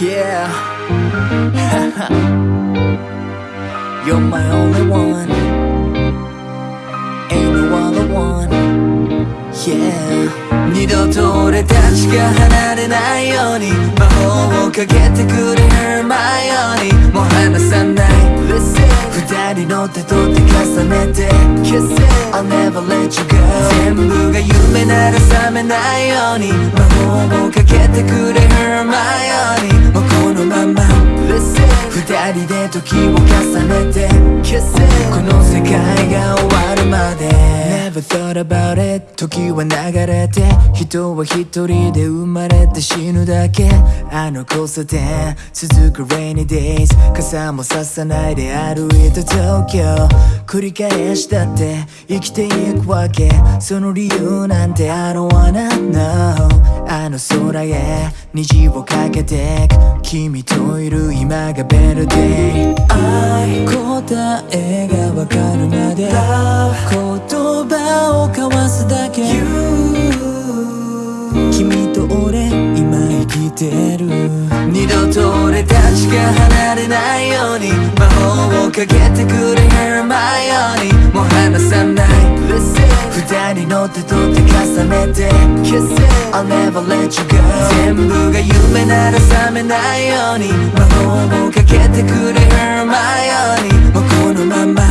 Yeah You're my only one Ain't no other one Yeah 二度と俺たちが離れないように魔法をかけてくれ Hermione もう離さない Listen 二人の手と手重ねて Kiss it I'll never let you go 全部が夢なら覚めないように魔法をかけてくれ Hermione 人で時を重ねて Never thought about it. 時は流れて人は一人で生まれて死ぬだけ。あの交差点続く rainy days 傘もささないで歩いた東京繰り返したって生きていくわけ。その理由なんて I don't wanna know あの空へ虹をかけて君といる今がベルデイ答えがわかるまで。てる。二度と俺たちが離れないように魔法をかけてくれ Hermione もう離さない。二人の手と手重ねて Kiss it I'll never let you go 全部が夢なら覚めないように魔法をかけてくれ Hermione もうこのまま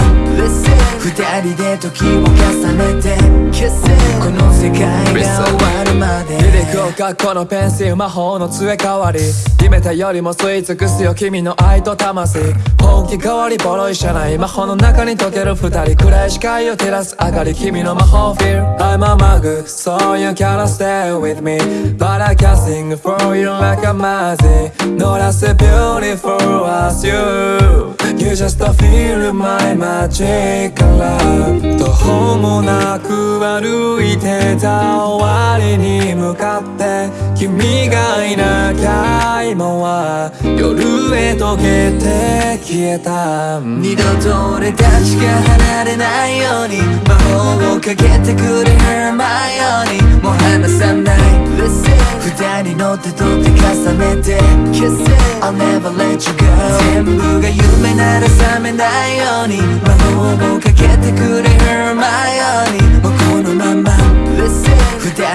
二人で時を重ねて Kiss it この世界が終わるまでリリックを書くこのペンシル魔法の杖代わり。決めたよりも吸い尽くすよ君の愛と魂本気代わりボロい車内魔法の中に溶ける二人暗い視界を照らす明かり君の魔法 Feel I'm a mug so you cannot stay with me But I can sing for you like a magic Not as beautiful as you. You just feel my magic love 途方もなく歩いてた終わりに向かって君がいなきゃ今は夜へ溶けて消えた二度と俺たちが離れないように魔法をかけてくれ Hermione もう離さない Listen. 二人の手と手重ねて Kiss it I'll never let you go. 全部が夢なら覚めないように魔法をかけてくれ Hermione もうこのまま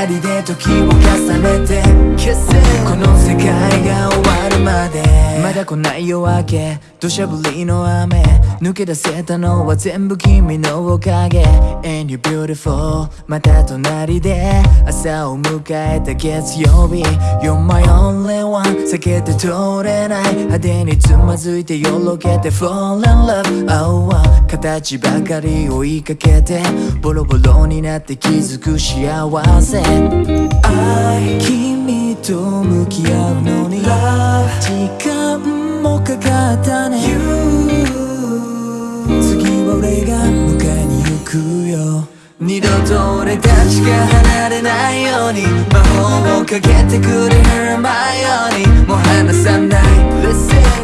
人で時を重ねてこの世界が終わるまで。まだ来ない夜明け。土砂降りの雨。抜け出せたのは全部君のおかげ。And you're beautiful また隣で。朝を迎えた月曜日。You're my only one 避けて通れない派手につまずいてよろけて。Fall in love Oh oh 形ばかり追いかけて。ボロボロになって気づく幸せ。愛君と向き合うのに時間もかかったね。次は俺が迎えに行くよ。二度と俺たちが離れないように魔法をかけてくれ Hermione もう離さない。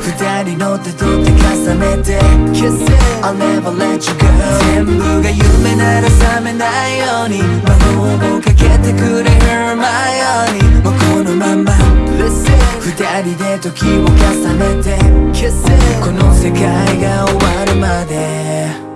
二人の手と手重ねて Kiss it I'll never let you go 全部が夢なら覚めないように魔法をかけてくれ Hermione もうこのまま。二人で時を重ねて。この世界が終わるまで